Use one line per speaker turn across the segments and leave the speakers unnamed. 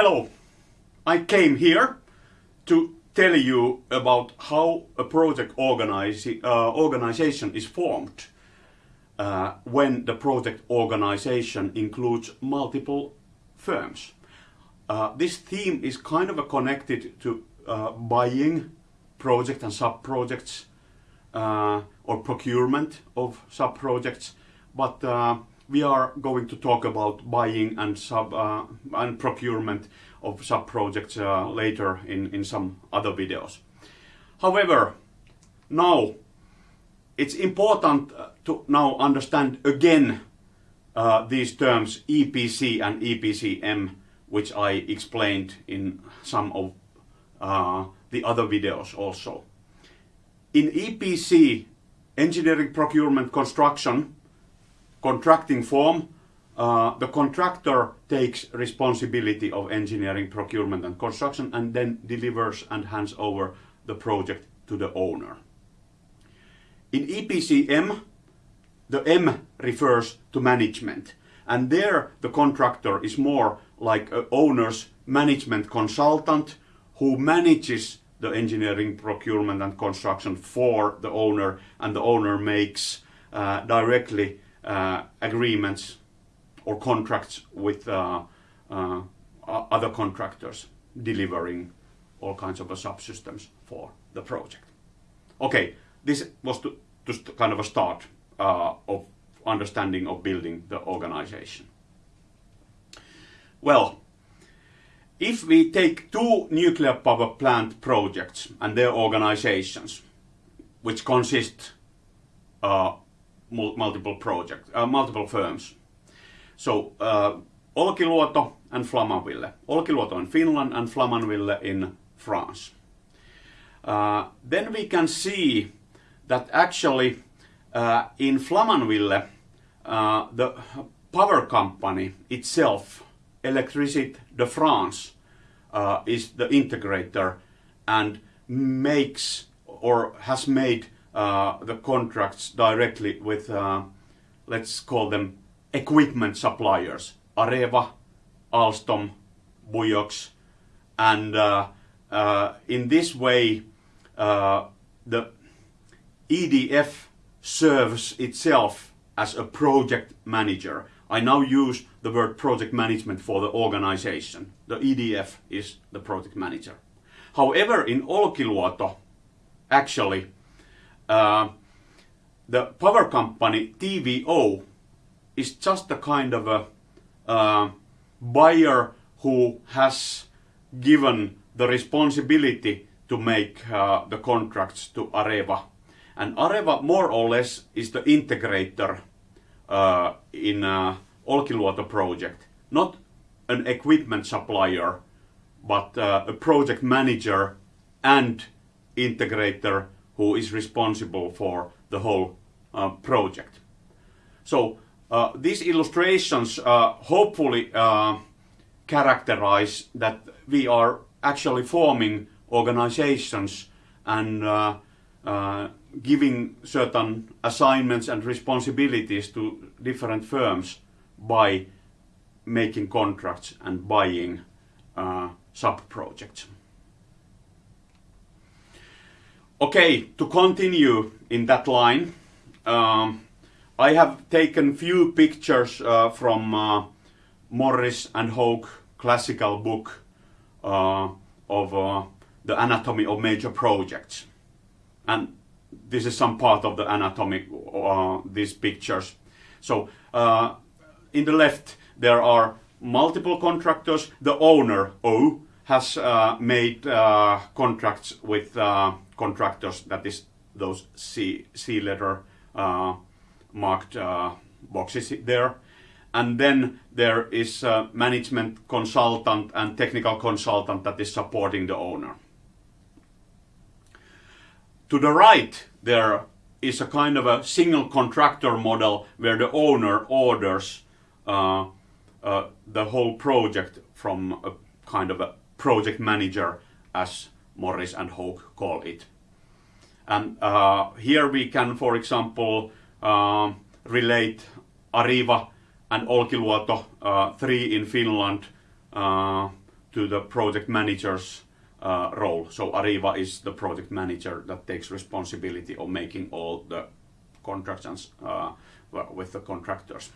Hello, I came here to tell you about how a project uh, organization is formed uh, when the project organization includes multiple firms. Uh, this theme is kind of connected to uh, buying project and sub-projects uh, or procurement of sub-projects, but uh, we are going to talk about buying and sub uh, and procurement of sub projects uh, later in in some other videos. However, now it's important uh, to now understand again uh, these terms EPC and EPCM, which I explained in some of uh, the other videos also. In EPC, engineering, procurement, construction, contracting form, uh, the contractor takes responsibility of engineering, procurement and construction and then delivers and hands over the project to the owner. In EPCM, the M refers to management and there the contractor is more like a owner's management consultant who manages the engineering, procurement and construction for the owner and the owner makes uh, directly agreements or contracts with uh, uh, other contractors delivering all kinds of subsystems for the project. Okay, this was to, to kind of a start uh, of understanding of building the organization. Well, if we take two nuclear power plant projects and their organizations, which consist uh, multiple projects, uh, multiple firms. So uh, Olkiluoto and Flamanville. Olkiluoto in Finland and Flamanville in France. Uh, then we can see that actually uh, in Flamanville uh, the power company itself, Electricité de France, uh, is the integrator and makes or has made the contracts directly with, uh, let's call them equipment suppliers, Areva, Alstom, Bouygues, and uh, uh, in this way uh, the EDF serves itself as a project manager. I now use the word project management for the organization. The EDF is the project manager. However, in Olkiluoto, actually, uh, the power company TVO is just a kind of a uh, buyer who has given the responsibility to make uh, the contracts to Areva. And Areva more or less is the integrator uh, in uh, Olkiluoto project. Not an equipment supplier, but uh, a project manager and integrator who is responsible for the whole uh, project. So uh, these illustrations uh, hopefully uh, characterize that we are actually forming organizations and uh, uh, giving certain assignments and responsibilities to different firms by making contracts and buying sub-projects. Okay, to continue in that line, um, I have taken few pictures uh, from uh, Morris and Hough classical book uh, of uh, the anatomy of major projects. And this is some part of the anatomy, uh, these pictures. So uh, in the left there are multiple contractors. The owner, O, has made contracts with contractors, that is those C, C letter uh, marked uh, boxes there. And then there is a management consultant and technical consultant that is supporting the owner. To the right, there is a kind of a single contractor model where the owner orders uh, uh, the whole project from a kind of a project manager as Morris and Hough call it. And uh, here we can, for example, uh, relate Areva and Olkiluoto uh, 3 in Finland, uh, to the project manager's uh, role. So Areva is the project manager that takes responsibility of making all the contracts uh, with the contractors.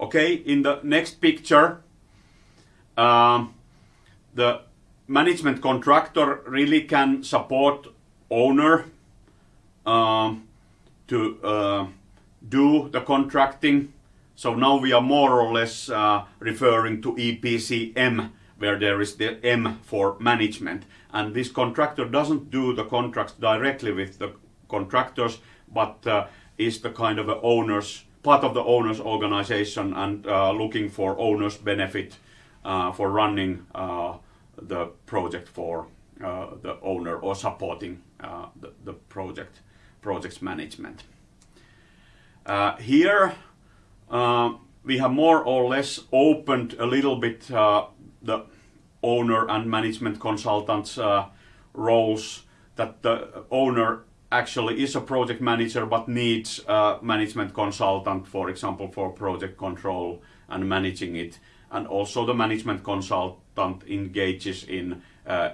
Okay, in the next picture, um, the management contractor really can support owner um, to uh, do the contracting. So now we are more or less uh, referring to EPCM, where there is the M for management. And this contractor doesn't do the contracts directly with the contractors, but uh, is the kind of owner's part of the owner's organization and uh, looking for owner's benefit uh, for running uh, the project for uh, the owner or supporting uh, the, the, project project's management. Uh, here we have more or less opened a little bit the owner and management consultants roles that the owner actually is a project manager but needs a management consultant, for example, for project control and managing it. And also the management consultant engages in, uh,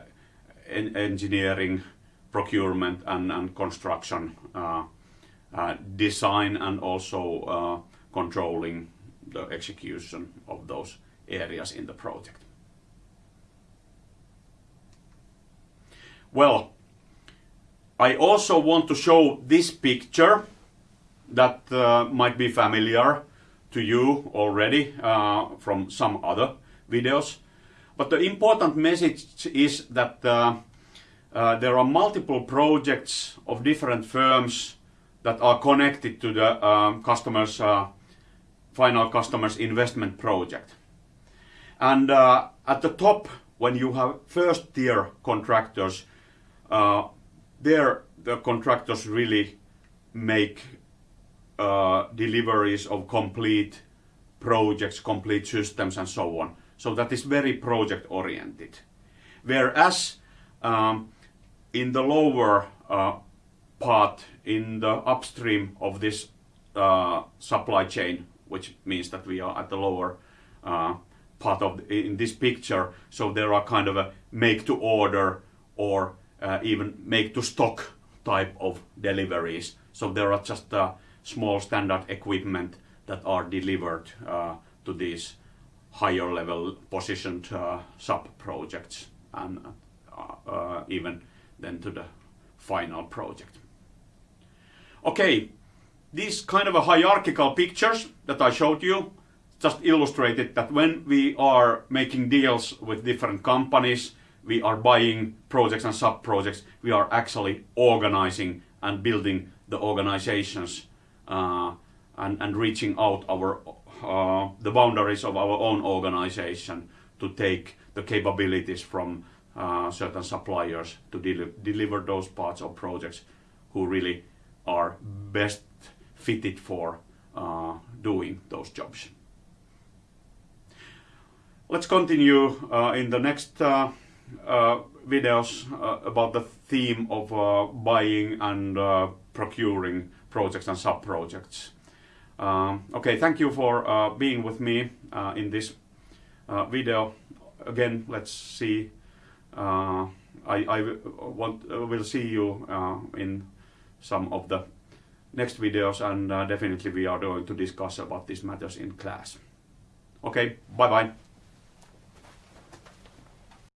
in engineering, procurement and, and construction uh, uh, design and also uh, controlling the execution of those areas in the project. Well, I also want to show this picture that uh, might be familiar to you already uh, from some other videos. But the important message is that uh, uh there are multiple projects of different firms that are connected to the um, customer's uh, final customer's investment project. And uh, at the top, when you have first tier contractors, there the contractors really make uh, deliveries of complete projects, complete systems and so on. So that is very project oriented. Whereas um, in the lower uh, part, in the upstream of this uh, supply chain, which means that we are at the lower uh, part of the, in this picture, so there are kind of a make to order or uh, even make to stock type of deliveries. So there are just uh, small standard equipment that are delivered uh, to these higher level positioned uh, sub projects and uh, even then to the final project. Okay, these kind of a hierarchical pictures that I showed you just illustrated that when we are making deals with different companies we are buying projects and sub-projects, we are actually organizing and building the organizations uh, and, and reaching out our uh, the boundaries of our own organization to take the capabilities from uh, certain suppliers to del deliver those parts of projects who really are best fitted for uh, doing those jobs. Let's continue uh, in the next uh, videos about the theme of buying and procuring projects and sub-projects. Um, okay, thank you for uh, being with me uh, in this uh, video. Again, let's see. I, I want, will see you in some of the next videos and uh, definitely we are going to discuss about these matters in class. Okay, bye bye.